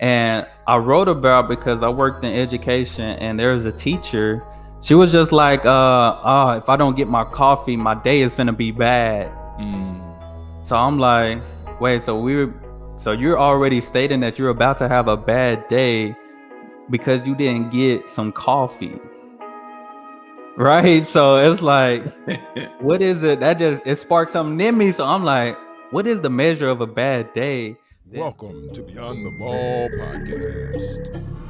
And I wrote about because I worked in education and there was a teacher. She was just like, uh, oh, if I don't get my coffee, my day is gonna be bad. Mm. So I'm like, wait, so we're so you're already stating that you're about to have a bad day because you didn't get some coffee. Right? So it's like, what is it? That just it sparked something in me. So I'm like, what is the measure of a bad day? Welcome to Beyond the Ball podcast.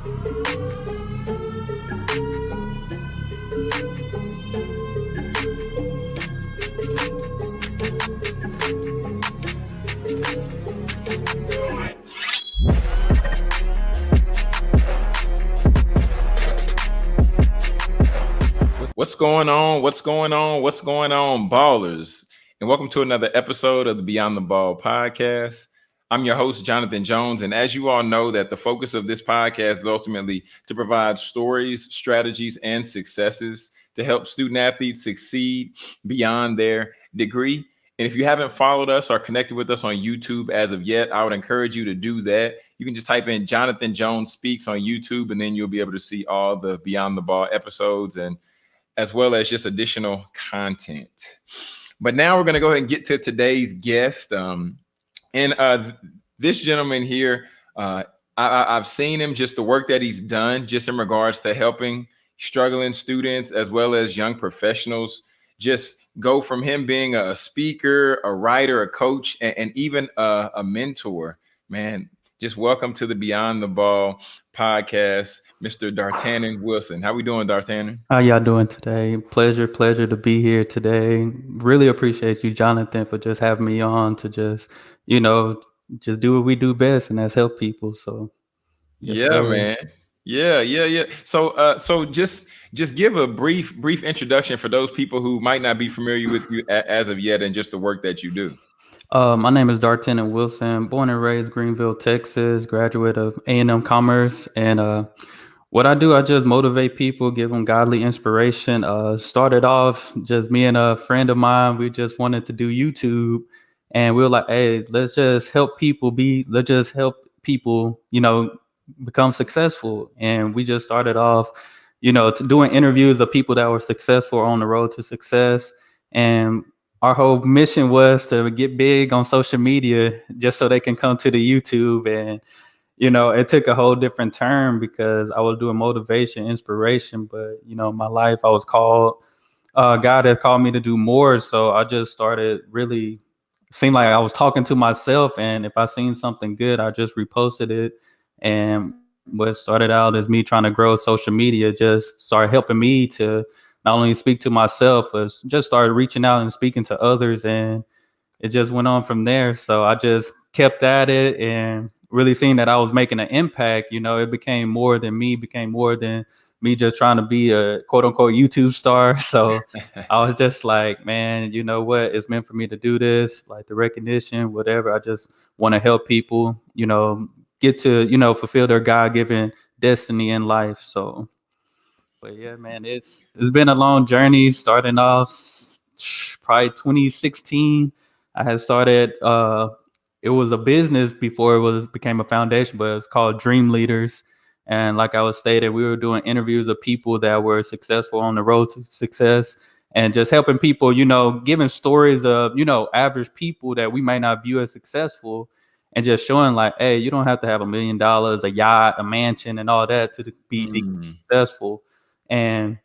What's going on? What's going on? What's going on, ballers? And welcome to another episode of the Beyond the Ball podcast. I'm your host, Jonathan Jones. And as you all know, that the focus of this podcast is ultimately to provide stories, strategies, and successes to help student athletes succeed beyond their degree. And if you haven't followed us or connected with us on YouTube as of yet, I would encourage you to do that. You can just type in Jonathan Jones Speaks on YouTube, and then you'll be able to see all the Beyond the Ball episodes and as well as just additional content. But now we're going to go ahead and get to today's guest. Um, and uh, this gentleman here, uh, I, have seen him just the work that he's done, just in regards to helping struggling students as well as young professionals. Just go from him being a speaker, a writer, a coach, and, and even a, a mentor. Man, just welcome to the Beyond the Ball podcast, Mr. Dartanen Wilson. How we doing, Dartanen? How y'all doing today? Pleasure, pleasure to be here today. Really appreciate you, Jonathan, for just having me on to just, you know, just do what we do best, and that's help people. So, yes, yeah, sir. man. Yeah, yeah, yeah. So, uh, so just just give a brief brief introduction for those people who might not be familiar with you as of yet, and just the work that you do. Uh, my name is Dartanen Wilson, born and raised Greenville, Texas, graduate of A&M Commerce. And uh, what I do, I just motivate people, give them godly inspiration. Uh, started off just me and a friend of mine, we just wanted to do YouTube. And we were like, hey, let's just help people be, let's just help people, you know, become successful. And we just started off, you know, doing interviews of people that were successful on the road to success. And our whole mission was to get big on social media just so they can come to the YouTube and you know it took a whole different turn because I was doing motivation inspiration but you know my life I was called uh, God has called me to do more so I just started really seemed like I was talking to myself and if I seen something good I just reposted it and what started out as me trying to grow social media just started helping me to not only speak to myself, but just started reaching out and speaking to others. And it just went on from there. So I just kept at it and really seeing that I was making an impact. You know, it became more than me, became more than me just trying to be a quote unquote YouTube star. So I was just like, man, you know what? It's meant for me to do this, like the recognition, whatever. I just want to help people, you know, get to, you know, fulfill their God given destiny in life. So but yeah, man, it's it's been a long journey. Starting off probably 2016, I had started. Uh, it was a business before it was became a foundation, but it's called Dream Leaders. And like I was stated, we were doing interviews of people that were successful on the road to success and just helping people, you know, giving stories of, you know, average people that we might not view as successful and just showing like, hey, you don't have to have a million dollars, a yacht, a mansion, and all that to be mm. successful and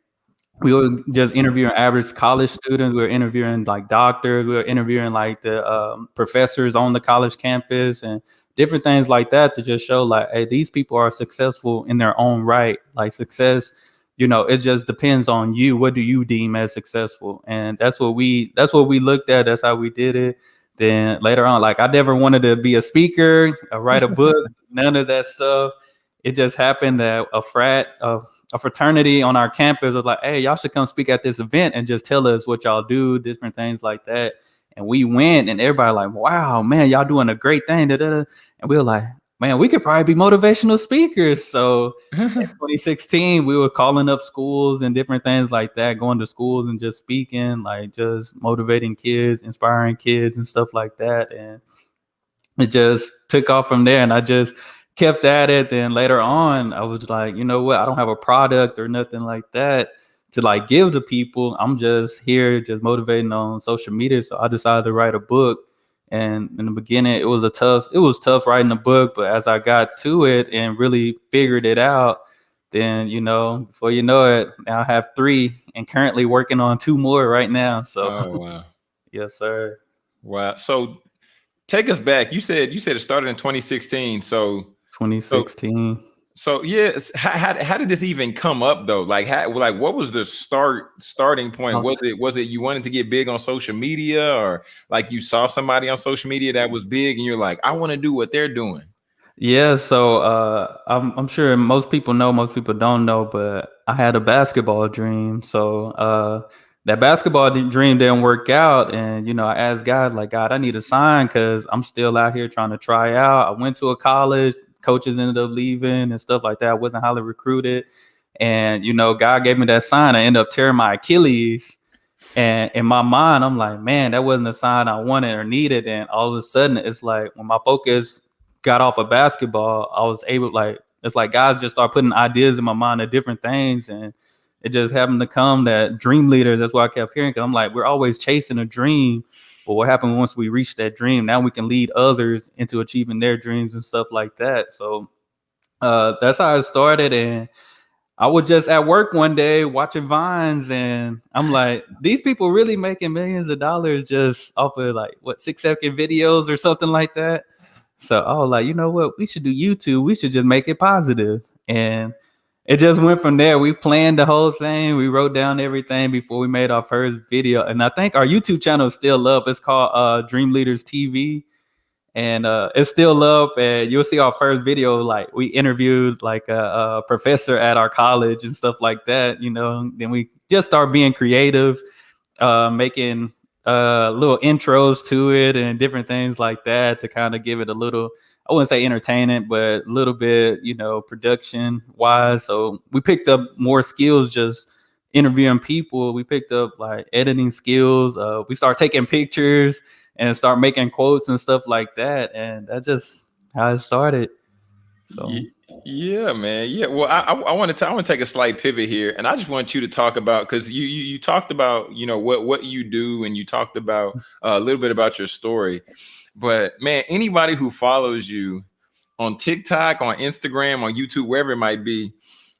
we were just interviewing average college students. We were interviewing like doctors. We were interviewing like the um, professors on the college campus and different things like that to just show like, hey, these people are successful in their own right. Like success, you know, it just depends on you. What do you deem as successful? And that's what we that's what we looked at. That's how we did it. Then later on, like I never wanted to be a speaker, or write a book, none of that stuff. It just happened that a frat of a fraternity on our campus was like, hey, y'all should come speak at this event and just tell us what y'all do, different things like that. And we went, and everybody like, wow, man, y'all doing a great thing. Da-da-da. And we were like, man, we could probably be motivational speakers. So in 2016, we were calling up schools and different things like that, going to schools and just speaking, like just motivating kids, inspiring kids, and stuff like that. And it just took off from there. And I just kept at it. Then later on, I was like, you know what? I don't have a product or nothing like that to like give to people. I'm just here, just motivating on social media. So I decided to write a book. And in the beginning, it was a tough, it was tough writing a book. But as I got to it and really figured it out, then you know, before you know it, now I have three and currently working on two more right now. So, Oh wow. yes, sir. Wow. So take us back. You said you said it started in 2016. So 2016. so yes, how, how, how did this even come up though? Like how like what was the start starting point? Was it was it you wanted to get big on social media or like you saw somebody on social media that was big and you're like, I want to do what they're doing? Yeah, so uh, I'm I'm sure most people know, most people don't know, but I had a basketball dream. So uh, that basketball dream didn't work out, and you know, I asked God, like, God, I need a sign because I'm still out here trying to try out. I went to a college, coaches ended up leaving and stuff like that. I wasn't highly recruited, and you know, God gave me that sign. I ended up tearing my Achilles. And in my mind, I'm like, man, that wasn't a sign I wanted or needed. And all of a sudden, it's like when my focus got off of basketball, I was able like it's like guys just start putting ideas in my mind of different things, and it just happened to come that dream leaders. That's what I kept hearing. Cause I'm like, we're always chasing a dream, but what happened once we reached that dream? Now we can lead others into achieving their dreams and stuff like that. So uh, that's how it started, and I was just at work one day watching vines, and I'm like, these people really making millions of dollars just off of like what six second videos or something like that. So I was like, you know what? We should do YouTube. We should just make it positive. And it just went from there. We planned the whole thing. We wrote down everything before we made our first video. And I think our YouTube channel is still up. It's called uh, Dream Leaders TV. And uh, it's still up. And you'll see our first video. Like we interviewed like a, a professor at our college and stuff like that. You know, then we just start being creative, uh, making uh little intros to it and different things like that to kind of give it a little I wouldn't say entertaining, but a little bit, you know, production wise. So we picked up more skills just interviewing people. We picked up like editing skills. Uh, we start taking pictures and start making quotes and stuff like that. And that's just how it started. So Yeah, man. Yeah. Well, I I, want to I want to take a slight pivot here, and I just want you to talk about because you, you you talked about you know what what you do, and you talked about uh, a little bit about your story. But man, anybody who follows you on TikTok, on Instagram, on YouTube, wherever it might be,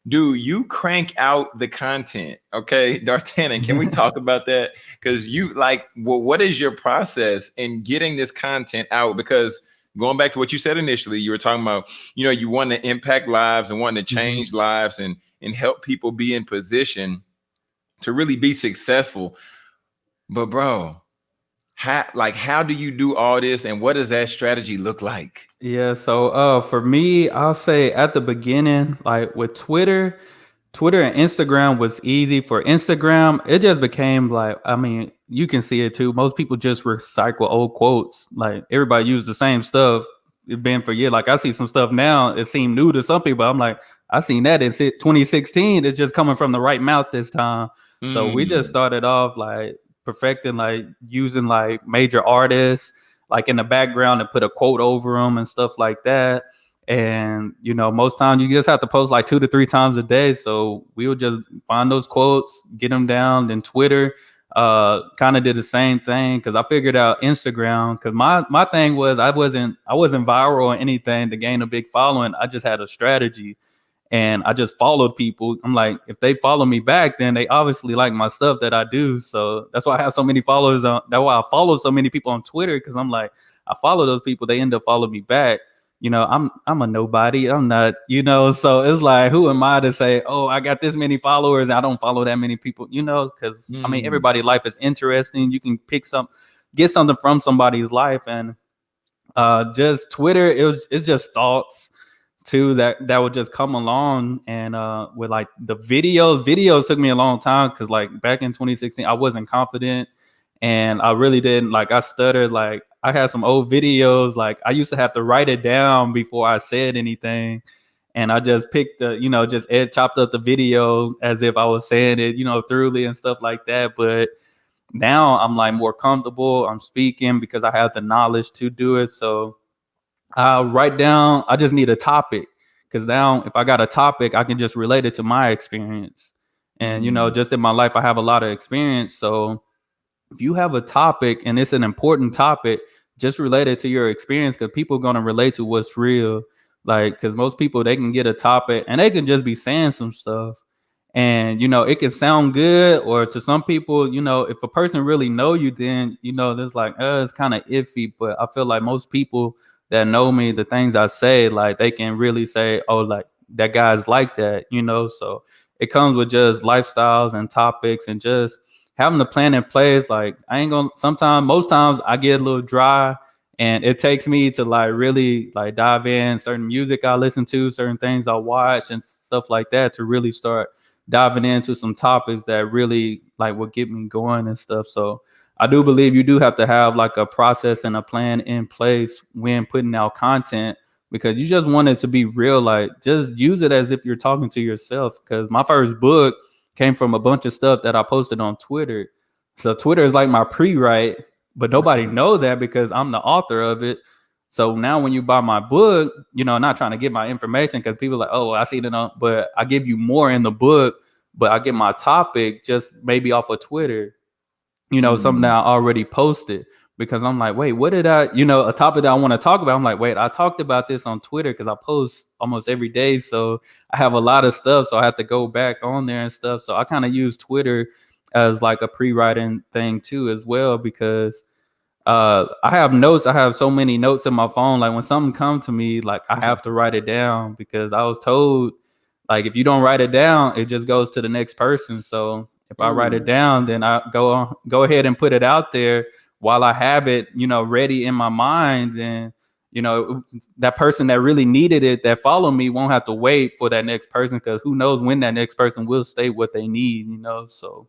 do you crank out the content? Okay, D'Artagnan, can we talk about that? Because you like, well, what is your process in getting this content out? Because going back to what you said initially, you were talking about, you know, you want to impact lives and want to mm-hmm. change lives and and help people be in position to really be successful. But bro, how like how do you do all this and what does that strategy look like? Yeah, so uh for me, I'll say at the beginning, like with Twitter, Twitter and Instagram was easy. For Instagram, it just became like, I mean, you can see it too. Most people just recycle old quotes. Like everybody used the same stuff. It's been for years. Like I see some stuff now, it seemed new to some people. I'm like, I seen that in 2016. It's just coming from the right mouth this time. So we just Mm. started off like perfecting, like using like major artists, like in the background and put a quote over them and stuff like that. And you know, most times you just have to post like two to three times a day. So we would just find those quotes, get them down. Then Twitter, uh, kind of did the same thing because I figured out Instagram. Because my my thing was I wasn't I wasn't viral or anything to gain a big following. I just had a strategy and I just followed people. I'm like, if they follow me back, then they obviously like my stuff that I do. So that's why I have so many followers on. That's why I follow so many people on Twitter because I'm like, I follow those people. They end up following me back. You know, I'm I'm a nobody. I'm not, you know. So it's like, who am I to say, oh, I got this many followers. I don't follow that many people. You know, because I mean, Mm. everybody's life is interesting. You can pick some, get something from somebody's life, and uh, just Twitter. It was it's just thoughts too that that would just come along and uh with like the videos videos took me a long time because like back in 2016 i wasn't confident and i really didn't like i stuttered like i had some old videos like i used to have to write it down before i said anything and i just picked the you know just ed chopped up the video as if i was saying it you know thoroughly and stuff like that but now i'm like more comfortable i'm speaking because i have the knowledge to do it so I write down. I just need a topic because now if I got a topic, I can just relate it to my experience. And you know, Mm. just in my life, I have a lot of experience. So if you have a topic and it's an important topic, just relate it to your experience because people are gonna relate to what's real. Like, because most people they can get a topic and they can just be saying some stuff, and you know it can sound good, or to some people, you know, if a person really know you, then you know there's like, uh, it's kind of iffy. But I feel like most people that know me, the things I say, like they can really say, oh, like that guy's like that, you know. So it comes with just lifestyles and topics and just having the plan in place. Like I ain't gonna. Sometimes, most times, I get a little dry, and it takes me to like really like dive in certain music I listen to, certain things I watch, and stuff like that to really start diving into some topics that really like will get me going and stuff. So I do believe you do have to have like a process and a plan in place when putting out content because you just want it to be real. Like just use it as if you're talking to yourself. Because my first book came from a bunch of stuff that I posted on Twitter. So Twitter is like my pre-write, but nobody know that because I'm the author of it. So now when you buy my book, you know, not trying to get my information because people like, oh, I see it on, but I give you more in the book, but I get my topic just maybe off of Twitter, you know, something Mm. that I already posted because I'm like, wait, what did I, you know, a topic that I want to talk about. I'm like, wait, I talked about this on Twitter because I post almost every day. So I have a lot of stuff. So I have to go back on there and stuff. So I kind of use Twitter as like a pre-writing thing too, as well, because uh I have notes. I have so many notes in my phone. Like when something comes to me, like I have to write it down because I was told like if you don't write it down, it just goes to the next person. So if I write it down, then I go on, go ahead and put it out there while I have it, you know, ready in my mind. And you know, that person that really needed it, that follow me, won't have to wait for that next person because who knows when that next person will state what they need. You know, so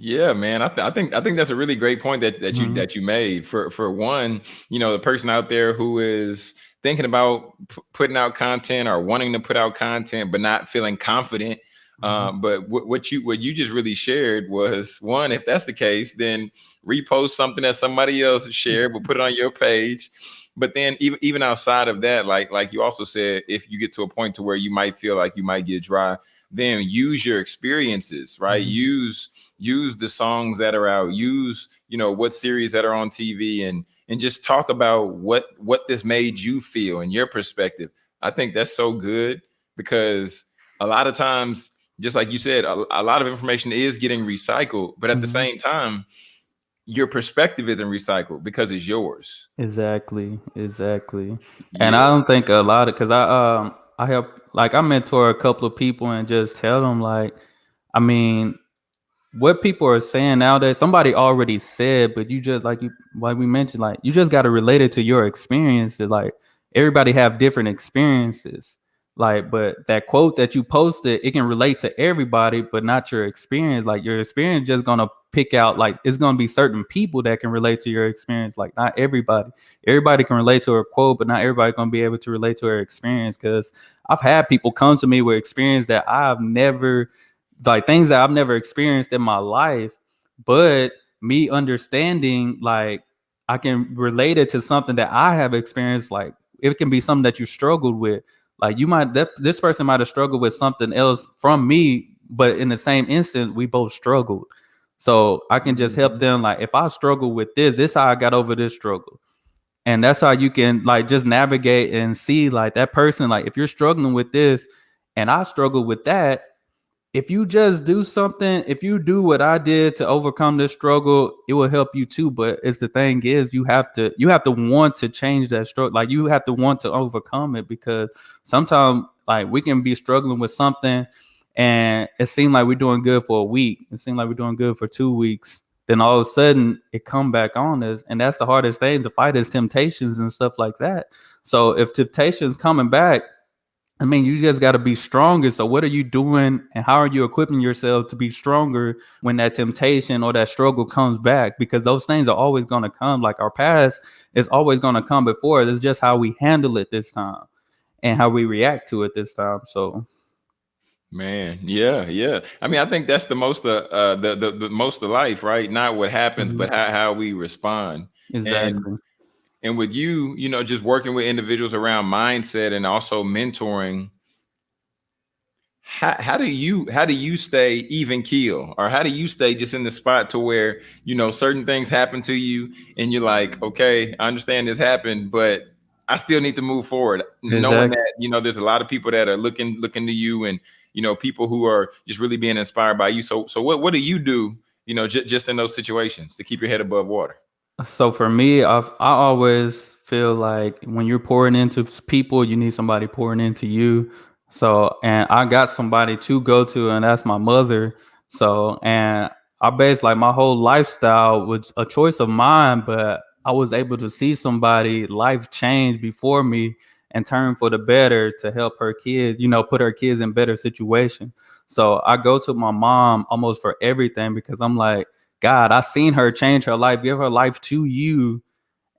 Yeah, man. I, th- I think I think that's a really great point that that you Mhm. that you made. For for one, you know, the person out there who is thinking about p- putting out content or wanting to put out content but not feeling confident. Um, but what what you what you just really shared was one. If that's the case, then repost something that somebody else shared, but put it on your page. But then even even outside of that, like like you also said, if you get to a point to where you might feel like you might get dry, then use your experiences, right? Mhm. Use use the songs that are out use you know what series that are on tv and and just talk about what what this made you feel and your perspective i think that's so good because a lot of times just like you said a, a lot of information is getting recycled but at the Mhm. same time your perspective isn't recycled because it's yours Exactly, exactly. And I don't think a lot of because I um I help like I mentor a couple of people and just tell them like, I mean, what people are saying nowadays, somebody already said, but you just like you like we mentioned, like you just got to relate it to your experiences. Like everybody have different experiences. Like, but that quote that you posted, it can relate to everybody, but not your experience. Like your experience just gonna pick out like it's gonna be certain people that can relate to your experience. Like not everybody. Everybody can relate to a quote, but not everybody gonna be able to relate to her experience. Cause I've had people come to me with experience that I've never like things that I've never experienced in my life, but me understanding like I can relate it to something that I have experienced. Like it can be something that you struggled with. Like you might that this person might have struggled with something else from me, but in the same instant, we both struggled. So I can just help Mhm. them. Like if I struggle with this, this is how I got over this struggle. And that's how you can like just navigate and see like that person, like if you're struggling with this and I struggle with that, if you just do something, if you do what I did to overcome this struggle, it will help you too. But it's the thing is, you have to you have to want to change that struggle. Like you have to want to overcome it because sometimes like we can be struggling with something and it seemed like we're doing good for a week. It seemed like we're doing good for two weeks. Then all of a sudden it come back on us. And that's the hardest thing to fight is temptations and stuff like that. So if temptations coming back, I mean, you just got to be stronger. So, what are you doing, and how are you equipping yourself to be stronger when that temptation or that struggle comes back? Because those things are always going to come. Like our past is always going to come before. It's just how we handle it this time and how we react to it this time. So, Man, yeah, yeah. I mean, I think that's the most uh, uh the, the the most of life, right? Not what happens, Mhm. but how, how we respond. And exactly. and with you, you know, just working with individuals around mindset and also mentoring, how, how do you how do you stay even keel or how do you stay just in the spot to where you know certain things happen to you and you're like okay i understand this happened but i still need to move forward exactly. knowing that you know there's a lot of people that are looking looking to you and you know people who are just really being inspired by you so so what what do you do you know j- just in those situations to keep your head above water so for me I've, i always feel like when you're pouring into people you need somebody pouring into you so, and I got somebody to go to, and that's my mother. So, and I based like my whole lifestyle was a choice of mine, but I was able to see somebody life change before me and turn for the better to help her kids, you know, put her kids in better situation. So I go to my mom almost for everything because I'm like, God, I seen her change her life, give her life to you.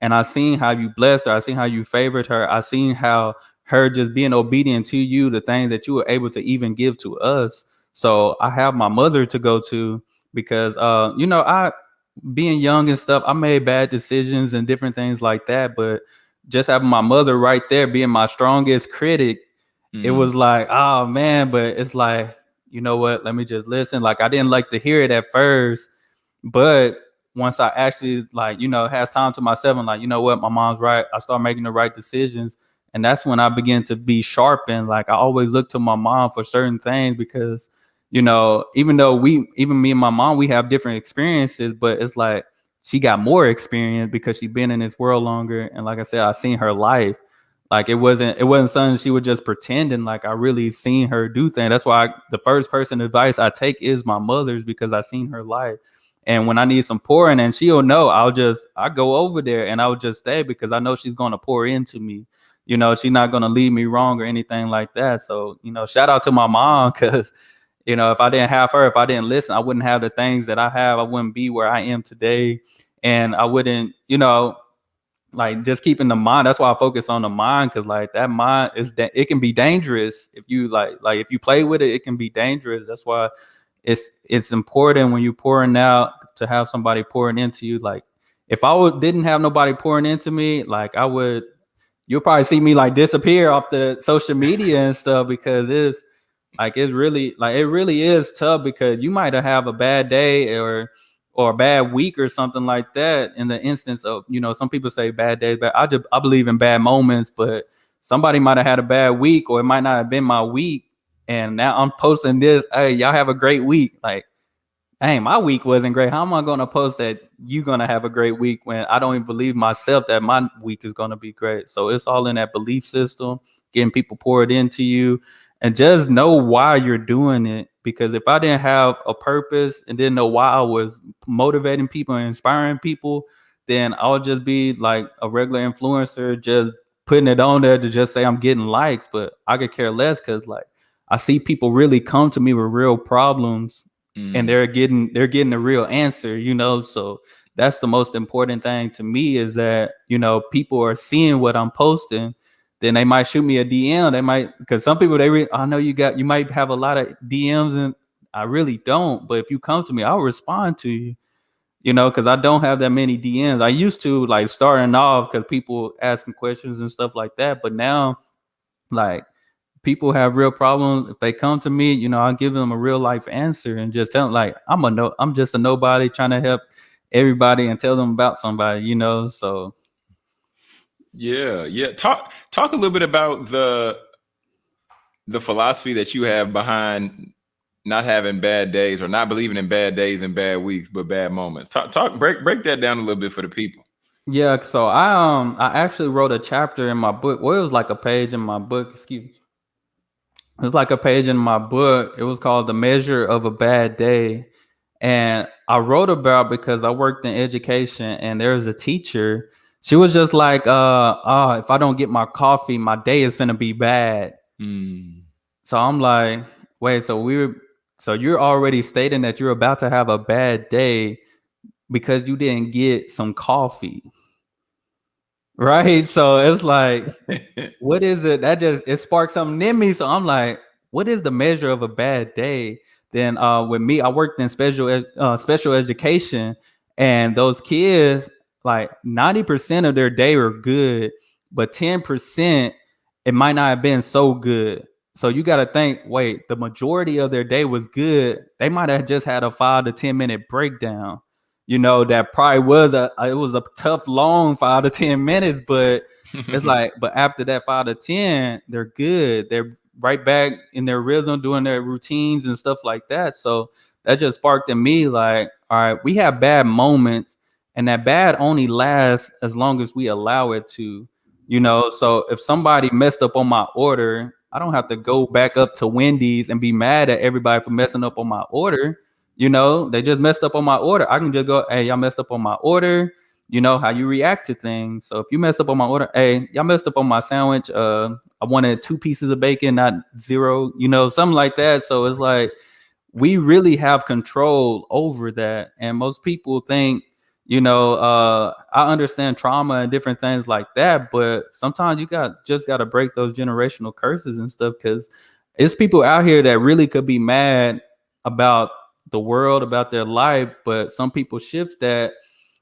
And I seen how you blessed her. I seen how you favored her. I seen how her just being obedient to you, the things that you were able to even give to us. So I have my mother to go to because uh, you know, I being young and stuff, I made bad decisions and different things like that. But just having my mother right there being my strongest critic, mm. it was like, oh man, but it's like, you know what, let me just listen. Like I didn't like to hear it at first, but once I actually like, you know, has time to myself and like, you know what, my mom's right. I start making the right decisions and that's when I begin to be sharpened. Like I always look to my mom for certain things because, you know, even though we, even me and my mom, we have different experiences, but it's like she got more experience because she's been in this world longer. And like I said, I seen her life. Like it wasn't, it wasn't something she was just pretending. Like I really seen her do things. That's why I, the first person advice I take is my mother's because I seen her life. And when I need some pouring, and she'll know, I'll just I go over there and I'll just stay because I know she's gonna pour into me you know, she's not gonna lead me wrong or anything like that. So, you know, shout out to my mom because, you know, if I didn't have her, if I didn't listen, I wouldn't have the things that I have. I wouldn't be where I am today, and I wouldn't, you know, like just keeping the mind. That's why I focus on the mind because like that mind is that it can be dangerous if you like like if you play with it, it can be dangerous. That's why it's it's important when you're pouring out to have somebody pouring into you. Like if I didn't have nobody pouring into me, like I would you'll probably see me like disappear off the social media and stuff because it's like it's really like it really is tough because you might have a bad day or or a bad week or something like that in the instance of you know some people say bad days but i just i believe in bad moments but somebody might have had a bad week or it might not have been my week and now i'm posting this hey y'all have a great week like hey, my week wasn't great. How am I going to post that you're going to have a great week when I don't even believe myself that my week is going to be great? So it's all in that belief system, getting people poured into you, and just know why you're doing it. Because if I didn't have a purpose and didn't know why I was motivating people and inspiring people, then I'll just be like a regular influencer, just putting it on there to just say I'm getting likes. But I could care less because like I see people really come to me with real problems mm. and they're getting they're getting a real answer, you know. So that's the most important thing to me is that you know people are seeing what I'm posting. Then they might shoot me a DM. They might because some people they re- I know you got you might have a lot of DMs and I really don't. But if you come to me, I'll respond to you. You know, because I don't have that many DMs. I used to like starting off because people asking questions and stuff like that. But now, like people have real problems, if they come to me, you know, I'll give them a real life answer and just tell them like I'm a no, I'm just a nobody trying to help everybody and tell them about somebody, you know. So yeah, yeah. Talk talk a little bit about the the philosophy that you have behind not having bad days or not believing in bad days and bad weeks, but bad moments. Talk talk break break that down a little bit for the people. Yeah, so I um I actually wrote a chapter in my book. Well, it was like a page in my book. Excuse me it's like a page in my book. It was called The Measure of a Bad Day. And I wrote about because I worked in education and there's a teacher. She was just like, uh, oh, if I don't get my coffee, my day is gonna be bad. Mm. So I'm like, wait, so we are so you're already stating that you're about to have a bad day because you didn't get some coffee right? So it's like, what is it? That just it sparked something in me. So I'm like, what is the measure of a bad day? Then uh, with me, I worked in special uh, special education, and those kids, like 90% of their day were good, but 10% it might not have been so good. So you got to think, wait, the majority of their day was good. They might have just had a five to 10 minute breakdown. You know, that probably was a it was a tough long five to 10 minutes, but it's like, but after that five to 10, they're good. They're right back in their rhythm, doing their routines and stuff like that. So that just sparked in me like, all right, we have bad moments, and that bad only lasts as long as we allow it to, you know. So if somebody messed up on my order, I don't have to go back up to Wendy's and be mad at everybody for messing up on my order. You know, they just messed up on my order. I can just go, hey, y'all messed up on my order. You know how you react to things. So if you messed up on my order, hey, y'all messed up on my sandwich. Uh, I wanted two pieces of bacon, not zero. You know, something like that. So it's like we really have control over that. And most people think, you know, uh, I understand trauma and different things like that, but sometimes you got just got to break those generational curses and stuff because it's people out here that really could be mad about the world, about their life, but some people shift that.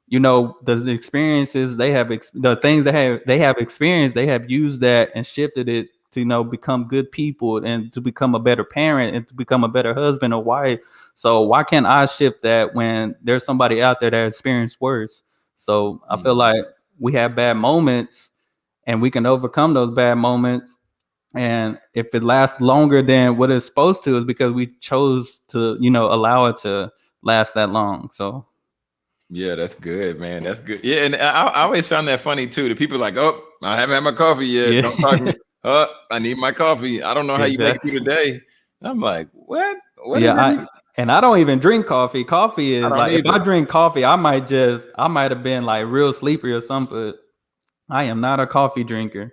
You know the experiences they have, ex- the things they have they have experienced, they have used that and shifted it to you know become good people and to become a better parent and to become a better husband or wife. So why can't I shift that when there's somebody out there that experienced worse? So I feel Mm. like we have bad moments and we can overcome those bad moments. And if it lasts longer than what it's supposed to, is because we chose to, you know, allow it to last that long. So Yeah, that's good, man. That's good. Yeah, and I, I always found that funny too. The people like, oh, I haven't had my coffee yet. Yeah. Don't talk to me. Uh, I need my coffee. I don't know how you make it Exactly. through the day. And I'm like, what? What yeah, I, and I don't even drink coffee. Coffee is like if I drink coffee, I might just I might have been like real sleepy or something. But I am not a coffee drinker.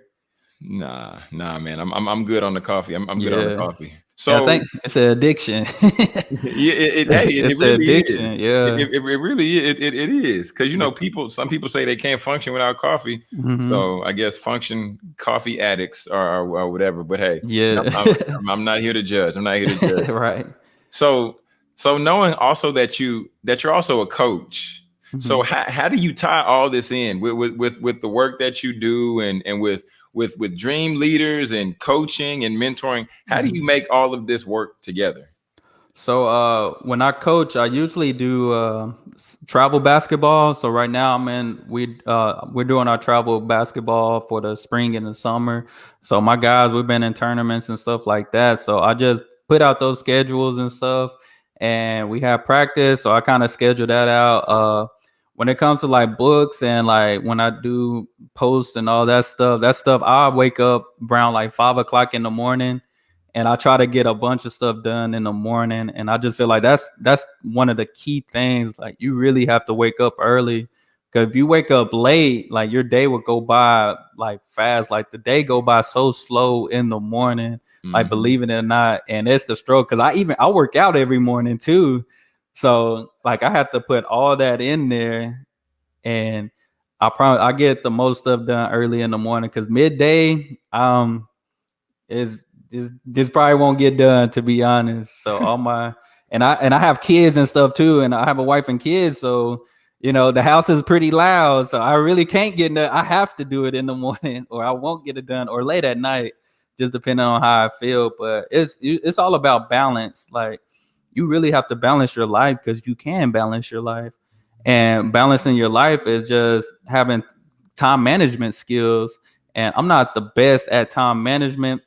Nah, nah, man. I'm I'm, I'm good on the coffee. I'm, I'm good on the coffee. So I think it's an addiction. yeah, it, it, hey, it, It's it really addiction, is. yeah. It, it, really it, it, it is because you know people. Some people say they can't function without coffee. Mhm. So I guess function coffee addicts or, or, or whatever. But hey, Yeah. I'm, I'm- I'm not here to judge. I'm not here to judge. right. So so knowing also that you that you're also a coach. So Mhm. how, how do you tie all this in with, with with with the work that you do and and with with with dream leaders and coaching and mentoring? How do Mm-hmm. you make all of this work together? So uh, when I coach, I usually do uh, travel basketball. So right now I'm in we uh, we're doing our travel basketball for the spring and the summer. So my guys, we've been in tournaments and stuff like that. So I just put out those schedules and stuff, and we have practice. So I kind of schedule that out. When it comes to like books and like when I do posts and all that stuff, that stuff I wake up around like five o'clock in the morning and I try to get a bunch of stuff done in the morning. And I just feel like that's that's one of the key things. Like you really have to wake up early. Cause if you wake up late, like your day will go by like fast. Like the day go by so slow in the morning. Like Mhm. believe it or not. And it's the stroke. Cause I even I work out every morning too. So like I have to put all that in there. And I promise I get the most stuff done early in the morning because midday, um, is this this probably won't get done to be honest. So all my and I and I have kids and stuff too, and I have a wife and kids, so you know the house is pretty loud. So I really can't get in the, I have to do it in the morning, or I won't get it done, or late at night, just depending on how I feel. But it's it's all about balance. Like you really have to balance your life because you can balance your life, and balancing your life is just having time management skills. And I'm not the best at time management,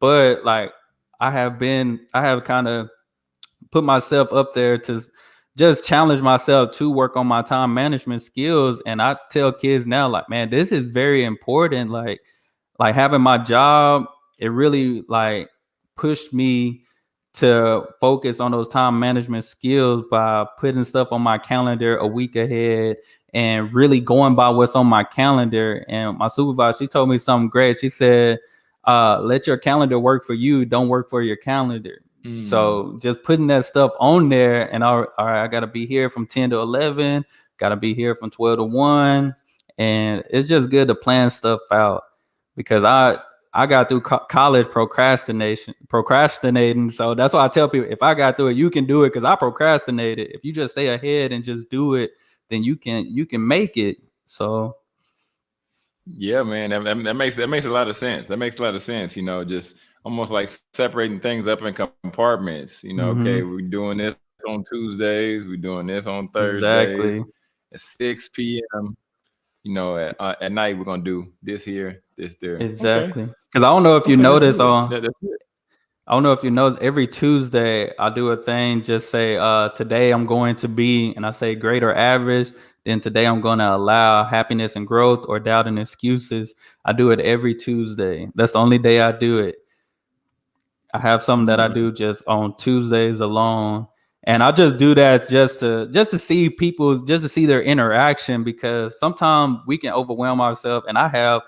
but like I have been, I have kind of put myself up there to just challenge myself to work on my time management skills. And I tell kids now, like, man, this is very important. Like, like having my job, it really like pushed me to focus on those time management skills by putting stuff on my calendar a week ahead and really going by what's on my calendar. And my supervisor, she told me something great. She said, uh, let your calendar work for you, don't work for your calendar. Mm. So just putting that stuff on there, and all, all right, I gotta be here from 10 to 11, gotta be here from 12 to 1. And it's just good to plan stuff out because I I got through co- college procrastination, procrastinating. So that's why I tell people if I got through it, you can do it because I procrastinated. If you just stay ahead and just do it, then you can you can make it. So yeah, man, that, that, makes that makes a lot of sense. That makes a lot of sense. You know, just almost like separating things up in compartments. You know, mm-hmm. okay, we're doing this on Tuesdays, we're doing this on Thursdays exactly. at six p.m. You know, at, uh, at night we're gonna do this here, this there. Exactly. Because okay. I don't know if you okay, notice on. That, I don't know if you notice every Tuesday I do a thing. Just say, uh, today I'm going to be, and I say great or average then today I'm going to allow happiness and growth or doubt and excuses. I do it every Tuesday. That's the only day I do it. I have something that I do just on Tuesdays alone. And I just do that just to just to see people, just to see their interaction because sometimes we can overwhelm ourselves. And I have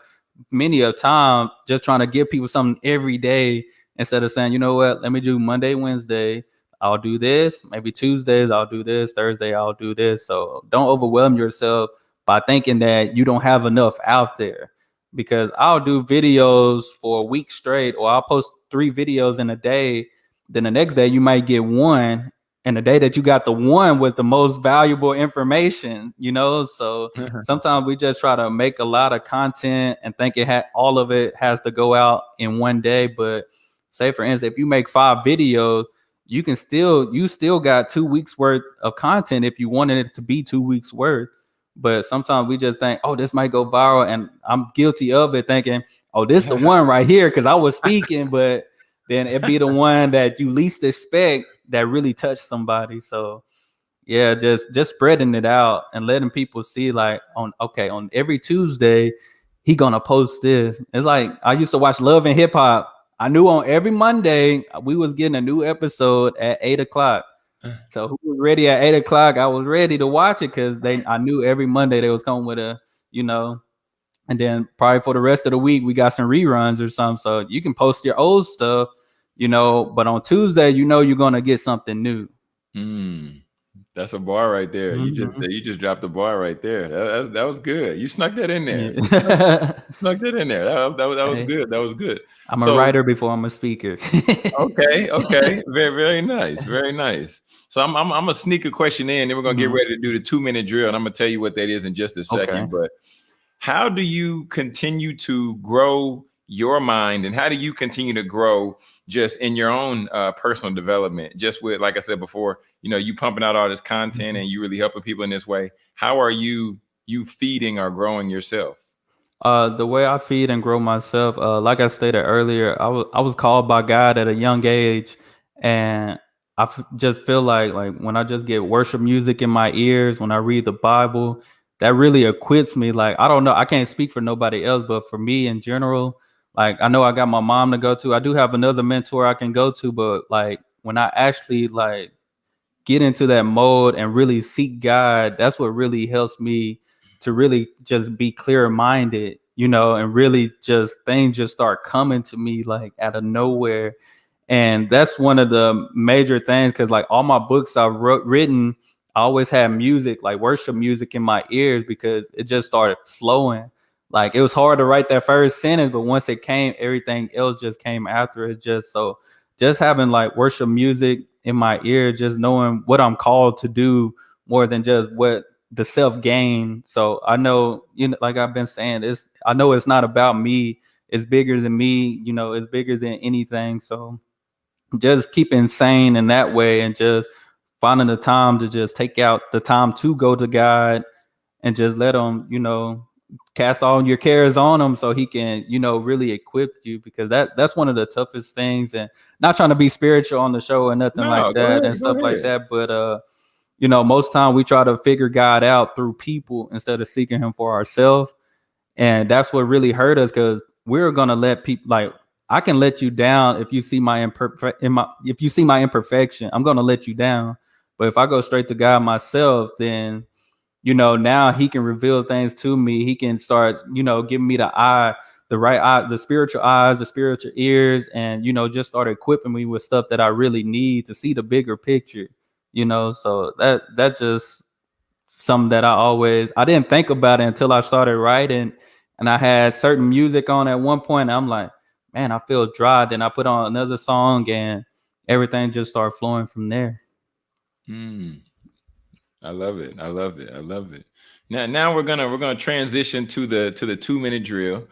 many a time just trying to give people something every day instead of saying, you know what, let me do Monday, Wednesday, I'll do this. Maybe Tuesdays I'll do this. Thursday I'll do this. So don't overwhelm yourself by thinking that you don't have enough out there. Because I'll do videos for a week straight, or I'll post three videos in a day. Then the next day you might get one, and the day that you got the one with the most valuable information, you know. So sometimes we just try to make a lot of content and think it had all of it has to go out in one day. But say for instance, if you make five videos, you can still you still got two weeks worth of content if you wanted it to be two weeks worth. But sometimes we just think, oh, this might go viral, and I'm guilty of it, thinking, oh, this the one right here because I was speaking, but then it be the one that you least expect that really touched somebody. So yeah, just just spreading it out and letting people see like on okay on every Tuesday he gonna post this. It's like I used to watch Love and Hip Hop I knew on every Monday we was getting a new episode at eight o'clock. Uh. So who was ready at eight o'clock? I was ready to watch it because they I knew every Monday they was coming with a, you know, and then probably for the rest of the week we got some reruns or something. So you can post your old stuff, you know, but on Tuesday you know you're gonna get something new. Mm. That's a bar right there. Mm-hmm. You just mm-hmm. you just dropped the bar right there. That, that, that, was good. You snuck that in there. Yeah. snuck that in there. That, that, that was good. That was good. I'm so, a writer before I'm a speaker. okay, okay, very very nice, very nice. So I'm I'm, I'm gonna sneak a question in, then we're gonna mm-hmm. get ready to do the two minute drill, and I'm gonna tell you what that is in just a second. Okay. But how do you continue to grow your mind, and how do you continue to grow? just in your own uh, personal development, just with, like I said before, you know, you pumping out all this content mm-hmm. and you really helping people in this way. How are you you feeding or growing yourself? Uh, the way I feed and grow myself, uh, like I stated earlier, I was I was called by God at a young age, and I f- just feel like like when I just get worship music in my ears, when I read the Bible, that really equips me. Like I don't know, I can't speak for nobody else, but for me in general, like I know I got my mom to go to. I do have another mentor I can go to, but like when I actually like get into that mode and really seek God, that's what really helps me to really just be clear minded, you know, and really just things just start coming to me like out of nowhere. And that's one of the major things because like all my books I've wrote, written, I always had music, like worship music in my ears because it just started flowing. Like it was hard to write that first sentence, but once it came, everything else just came after it. Just so, just having like worship music in my ear, just knowing what I'm called to do more than just what the self gain. So I know, you know, like I've been saying, it's I know it's not about me. It's bigger than me. You know, it's bigger than anything. So just keeping sane in that way, and just finding the time to just take out the time to go to God and just let them, you know, cast all your cares on him so he can you know really equip you because that that's one of the toughest things and not trying to be spiritual on the show or nothing no, like that ahead, and stuff ahead. like that but uh you know most time we try to figure god out through people instead of seeking him for ourselves and that's what really hurt us because we're gonna let people like i can let you down if you see my imperfect in my if you see my imperfection i'm gonna let you down but if i go straight to god myself then you know, now he can reveal things to me. He can start, you know, giving me the eye, the right eye, the spiritual eyes, the spiritual ears, and you know, just start equipping me with stuff that I really need to see the bigger picture. You know, so that that's just something that I always I didn't think about it until I started writing, and I had certain music on at one point. I'm like, man, I feel dry. Then I put on another song, and everything just started flowing from there. Mm. I love it. I love it. I love it. Now, now we're gonna we're gonna transition to the to the two minute drill,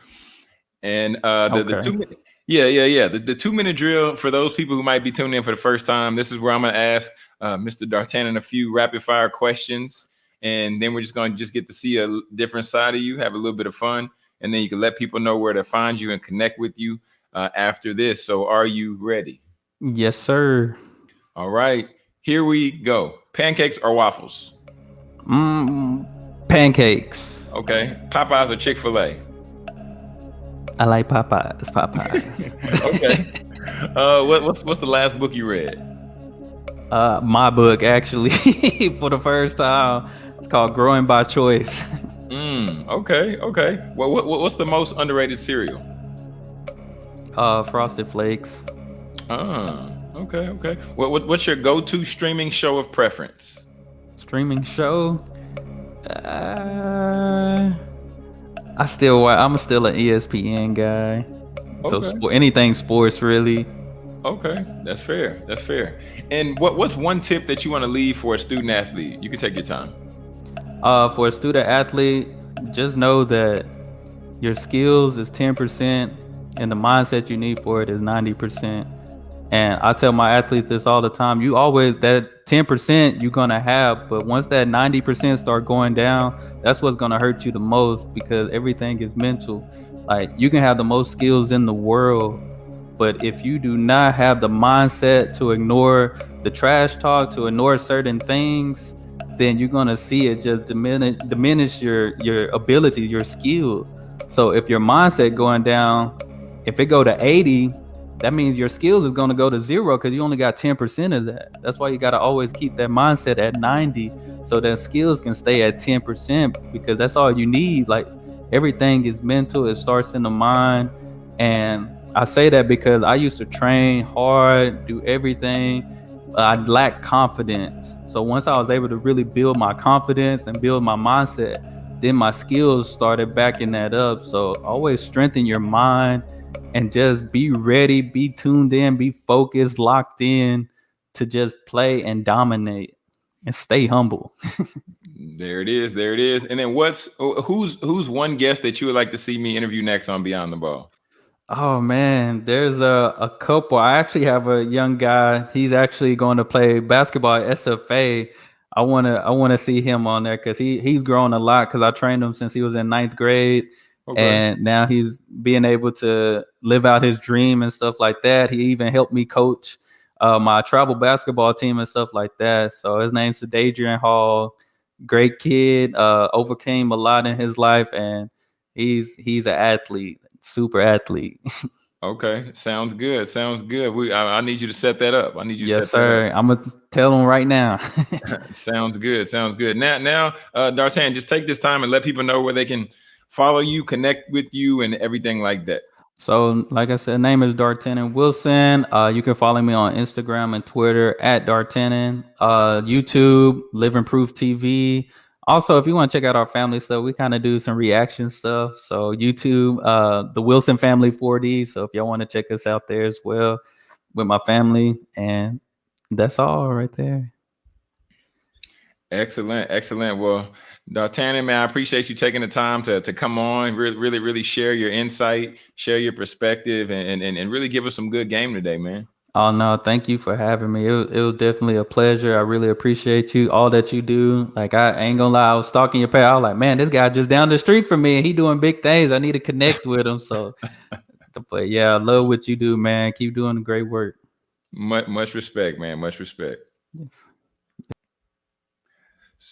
and uh, the, the two minute. Yeah, yeah, yeah. The, the two minute drill for those people who might be tuning in for the first time. This is where I'm gonna ask uh, Mr. D'Artagnan a few rapid fire questions, and then we're just gonna just get to see a different side of you, have a little bit of fun, and then you can let people know where to find you and connect with you uh, after this. So, are you ready? Yes, sir. All right, here we go. Pancakes or waffles? Mm, pancakes. Okay. Popeyes or Chick Fil A? I like Popeyes. Popeyes. Okay. uh, what, what's what's the last book you read? uh, my book actually for the first time. It's called Growing by Choice. Mm, okay, okay. Well, what, what what's the most underrated cereal? uh, Frosted Flakes. Ah, okay, okay. What, what what's your go-to streaming show of preference? streaming show. Uh, I still I'm still an ESPN guy. So Okay. spo- anything sports really. Okay, that's fair. That's fair. And what what's one tip that you want to leave for a student athlete? You can take your time. Uh, for a student athlete, just know that your skills is 10% and the mindset you need for it is 90%. And I tell my athletes this all the time. You always that 10% you're gonna have, but once that 90% start going down, that's what's gonna hurt you the most because everything is mental. Like you can have the most skills in the world, but if you do not have the mindset to ignore the trash talk, to ignore certain things, then you're gonna see it just diminish diminish your your ability, your skills. So if your mindset going down, if it go to 80, that means your skills is gonna go to zero because you only got 10% of that. That's why you gotta always keep that mindset at 90 so that skills can stay at 10% because that's all you need. Like everything is mental, it starts in the mind. And I say that because I used to train hard, do everything. I lacked confidence. So once I was able to really build my confidence and build my mindset, then my skills started backing that up. So always strengthen your mind and just be ready, be tuned in, be focused, locked in to just play and dominate and stay humble. There it is. There it is. And then what's who's who's one guest that you would like to see me interview next on Beyond the Ball? Oh man, there's a, a couple. I actually have a young guy. He's actually going to play basketball at SFA. I wanna I wanna see him on there because he he's grown a lot because I trained him since he was in ninth grade. Okay. and now he's being able to live out his dream and stuff like that. He even helped me coach uh, my travel basketball team and stuff like that. So his name's Adrian Hall. Great kid, uh, overcame a lot in his life, and he's he's an athlete, super athlete. okay. Sounds good. Sounds good. We I, I need you to set that up. I need you to yes, set that up. sir. I'm gonna tell him right now. Sounds good. Sounds good. Now, now, uh, D'Artagnan, just take this time and let people know where they can follow you, connect with you, and everything like that. So, like I said, name is D'Artagnan Wilson. Uh, you can follow me on Instagram and Twitter at D'Artagnan. Uh, YouTube, Living Proof TV. Also, if you want to check out our family stuff, we kind of do some reaction stuff. So, YouTube, uh, the Wilson Family 4D. So, if y'all want to check us out there as well with my family, and that's all right there. Excellent, excellent. Well, D'Artagnan, man, I appreciate you taking the time to, to come on, really, really, really share your insight, share your perspective, and, and, and really give us some good game today, man. Oh no, thank you for having me. It was, it was definitely a pleasure. I really appreciate you, all that you do. Like I ain't gonna lie, I was stalking your page. I was like, man, this guy just down the street from me, and he doing big things. I need to connect with him. So, but yeah, I love what you do, man. Keep doing the great work. Much, much respect, man. Much respect. Yes.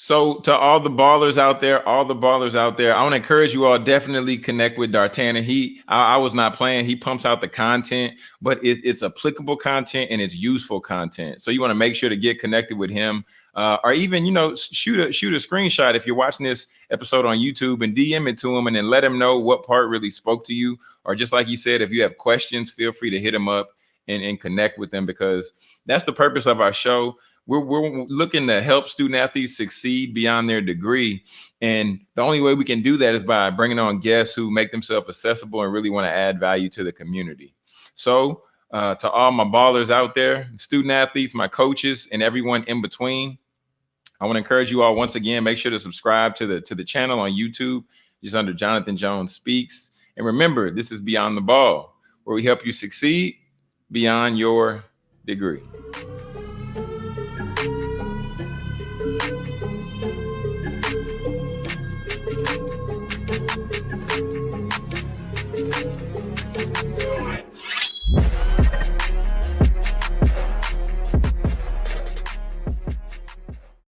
So, to all the ballers out there, all the ballers out there, I want to encourage you all definitely connect with D'Artagnan. He, I, I was not playing. He pumps out the content, but it, it's applicable content and it's useful content. So you want to make sure to get connected with him, uh, or even you know shoot a shoot a screenshot if you're watching this episode on YouTube and DM it to him, and then let him know what part really spoke to you. Or just like you said, if you have questions, feel free to hit him up and, and connect with them because that's the purpose of our show we're, we're looking to help student athletes succeed beyond their degree. And the only way we can do that is by bringing on guests who make themselves accessible and really want to add value to the community. So, uh, to all my ballers out there, student athletes, my coaches, and everyone in between, I want to encourage you all once again, make sure to subscribe to the to the channel on YouTube, just under Jonathan Jones Speaks. And remember, this is Beyond the Ball, where we help you succeed beyond your degree.